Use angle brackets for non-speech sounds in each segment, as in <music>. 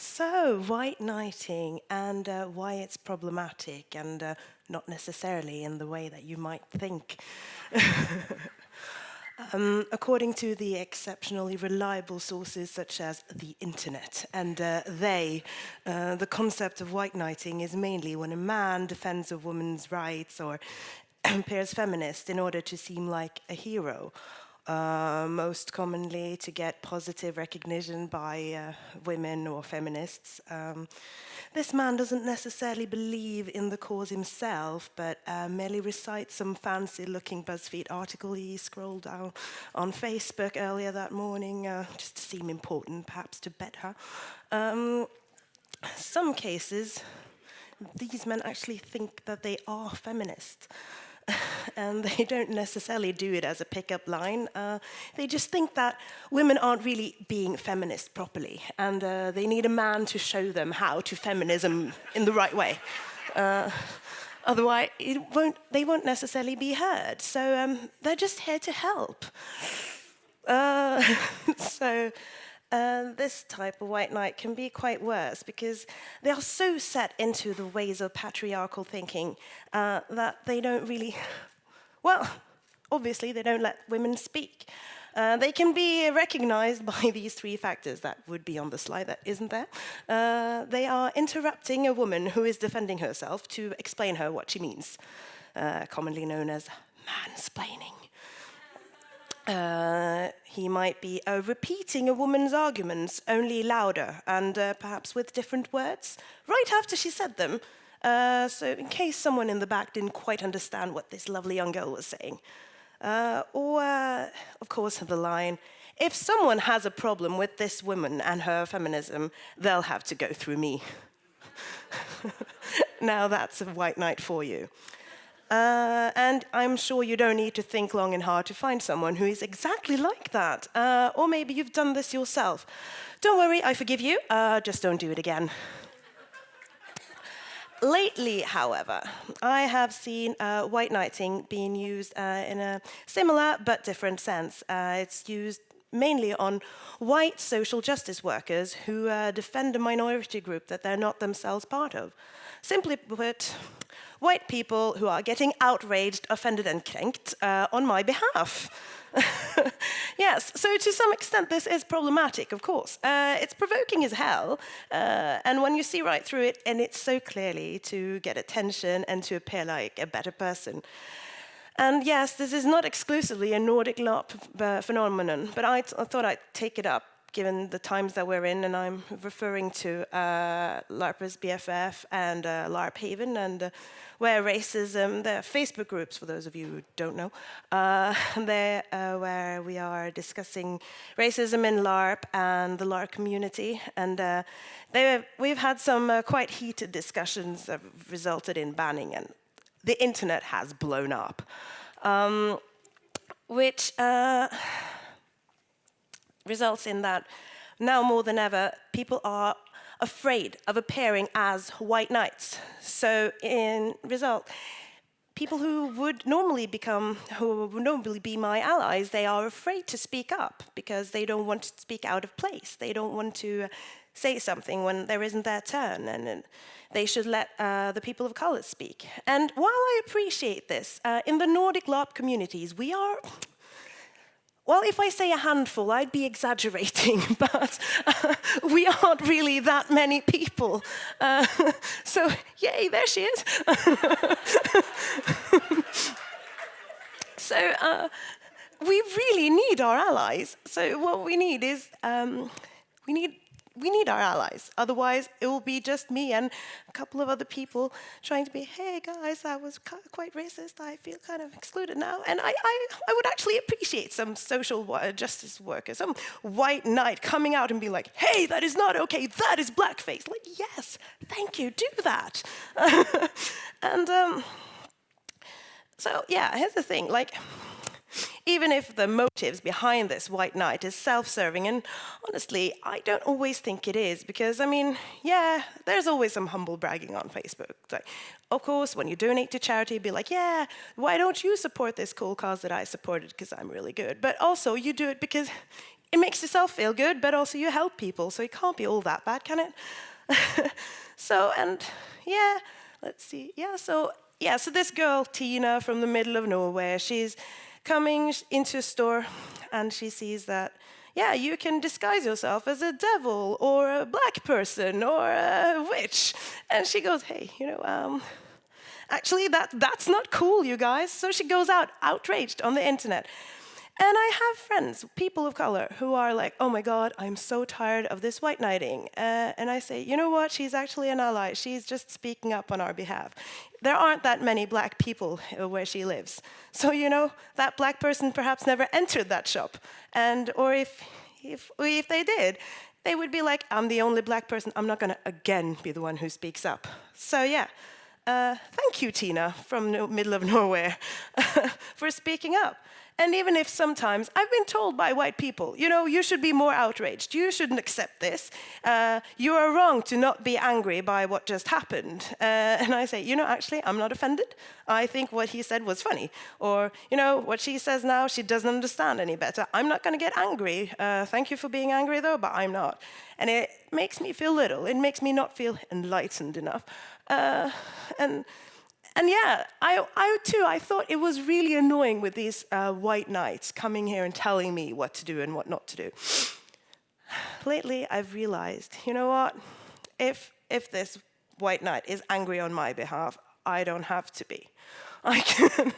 So, white knighting and uh, why it's problematic and uh, not necessarily in the way that you might think. <laughs> um, according to the exceptionally reliable sources such as the internet and uh, they, uh, the concept of white knighting is mainly when a man defends a woman's rights or <clears throat> appears feminist in order to seem like a hero uh, most commonly to get positive recognition by uh, women or feminists. Um, this man doesn't necessarily believe in the cause himself, but uh, merely recites some fancy-looking BuzzFeed article he scrolled down on Facebook earlier that morning, uh, just to seem important, perhaps to bet her. Um, some cases, these men actually think that they are feminist. And <laughs> they don't necessarily do it as a pickup line. Uh, they just think that women aren't really being feminist properly, and uh, they need a man to show them how to feminism in the right way. Uh, otherwise, won't, they won't necessarily be heard. So um, they're just here to help. Uh, <laughs> so uh, this type of white knight can be quite worse because they are so set into the ways of patriarchal thinking uh, that they don't really, well, obviously they don't let women speak. Uh, they can be recognized <laughs> by these three factors that would be on the slide that isn't there. Uh, they are interrupting a woman who is defending herself to explain her what she means, uh, commonly known as mansplaining. Uh, he might be uh, repeating a woman's arguments, only louder and uh, perhaps with different words, right after she said them. Uh, so in case someone in the back didn't quite understand what this lovely young girl was saying. Uh, or, of course, the line, if someone has a problem with this woman and her feminism, they'll have to go through me. <laughs> now that's a white knight for you. Uh, and I'm sure you don't need to think long and hard to find someone who is exactly like that. Uh, or maybe you've done this yourself. Don't worry, I forgive you. Uh, just don't do it again. Lately, however, I have seen uh, white knighting being used uh, in a similar but different sense. Uh, it's used mainly on white social justice workers who defend a minority group that they're not themselves part of. Simply put, white people who are getting outraged, offended and cranked uh, on my behalf. <laughs> yes, so to some extent this is problematic, of course. Uh, it's provoking as hell, uh, and when you see right through it, and it's so clearly to get attention and to appear like a better person. And yes, this is not exclusively a Nordic LARP phenomenon, but I, I thought I'd take it up given the times that we're in, and I'm referring to uh, LARPers BFF and uh, LARP Haven, and uh, where racism, the Facebook groups, for those of you who don't know, uh, <laughs> there uh, where we are discussing racism in LARP and the LARP community, and uh, they, we've had some uh, quite heated discussions that resulted in banning, and the internet has blown up, um, which results in that now more than ever, people are afraid of appearing as white knights. So in result, people who would normally become, who would normally be my allies, they are afraid to speak up because they don't want to speak out of place. They don't want to say something when there isn't their turn and, and they should let uh, the people of color speak. And while I appreciate this, uh, in the Nordic LARP communities, we are well, if I say a handful, I'd be exaggerating, <laughs> but uh, we aren't really that many people. Uh, <laughs> so, yay, there she is. <laughs> so, uh, we really need our allies. So, what we need is um, we need we need our allies. Otherwise, it will be just me and a couple of other people trying to be, hey guys, I was quite racist. I feel kind of excluded now. And I, I, I would actually appreciate some social justice worker, some white knight coming out and be like, hey, that is not okay. That is blackface. Like, yes, thank you, do that. <laughs> and um, so, yeah, here's the thing. Like, even if the motives behind this white knight is self-serving, and honestly, I don't always think it is, because I mean, yeah, there's always some humble bragging on Facebook. Like, of course, when you donate to charity, be like, yeah, why don't you support this cool cause that I supported because I'm really good? But also, you do it because it makes yourself feel good, but also you help people, so it can't be all that bad, can it? <laughs> so, and yeah, let's see. Yeah, so yeah, so this girl, Tina, from the middle of nowhere, she's coming into a store and she sees that, yeah, you can disguise yourself as a devil or a black person or a witch. And she goes, hey, you know, um, actually, that, that's not cool, you guys. So she goes out outraged on the internet. And I have friends, people of color, who are like, oh my God, I'm so tired of this white knighting. Uh, and I say, you know what? She's actually an ally. She's just speaking up on our behalf. There aren't that many black people uh, where she lives. So, you know, that black person perhaps never entered that shop. And, or if, if, if they did, they would be like, I'm the only black person. I'm not going to again be the one who speaks up. So, yeah. Uh, thank you, Tina, from the middle of <laughs> nowhere, <laughs> for speaking up. And even if sometimes I've been told by white people, you know, you should be more outraged, you shouldn't accept this, uh, you are wrong to not be angry by what just happened. Uh, <laughs> and I say, you know, actually, I'm not offended. I think what he said was funny. Or, you know, what she says now, she doesn't understand any better. I'm not going to get angry. Uh, thank you for being angry, though, but I'm not. And it makes me feel little. It makes me not feel enlightened enough. Uh, and and yeah, I, I too, I thought it was really annoying with these uh, white knights coming here and telling me what to do and what not to do. Lately, I've realized, you know what? If, if this white knight is angry on my behalf, I don't have to be. I can,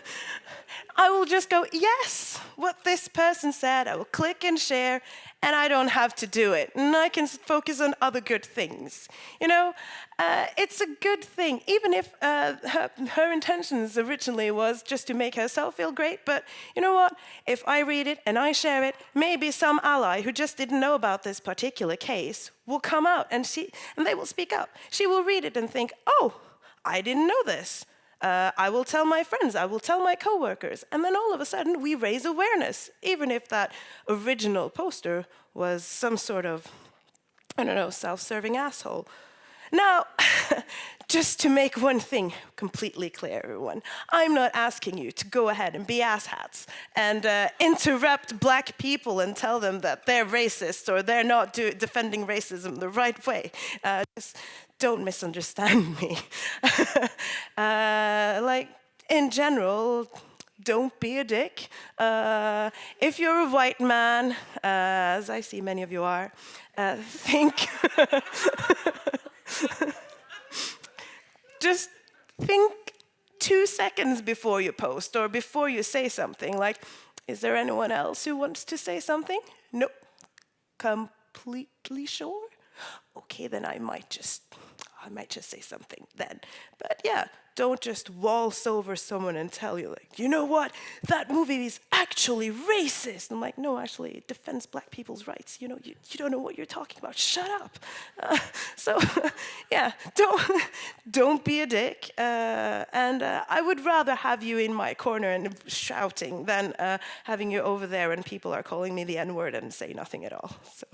I will just go, yes, what this person said, I will click and share, and I don't have to do it. And I can focus on other good things. You know, uh, it's a good thing, even if uh, her, her, intentions originally was just to make herself feel great. But you know what? If I read it and I share it, maybe some ally who just didn't know about this particular case will come out and, she, and they will speak up. She will read it and think, oh, I didn't know this. Uh, I will tell my friends, I will tell my coworkers, and then all of a sudden we raise awareness, even if that original poster was some sort of, I don't know, self-serving asshole. Now, <laughs> just to make one thing completely clear, everyone, I'm not asking you to go ahead and be asshats and uh, interrupt black people and tell them that they're racist or they're not defending racism the right way. Uh, just don't misunderstand <laughs> me. uh, like, in general, don't be a dick. Uh, if you're a white man, uh, as I see many of you are, uh, think, <laughs> <laughs> just think two seconds before you post or before you say something, like, is there anyone else who wants to say something? Nope. Completely sure? Okay, then I might just I might just say something then. But yeah, don't just waltz over someone and tell you like, you know what, that movie is actually racist. I'm like, no, actually, it defends black people's rights. You know, you, you don't know what you're talking about. Shut up. Uh, <laughs> so <laughs> yeah, don't, <laughs> don't be a dick. Uh, and uh, I would rather have you in my corner and shouting than uh, having you over there and people are calling me the N-word and say nothing at all. So.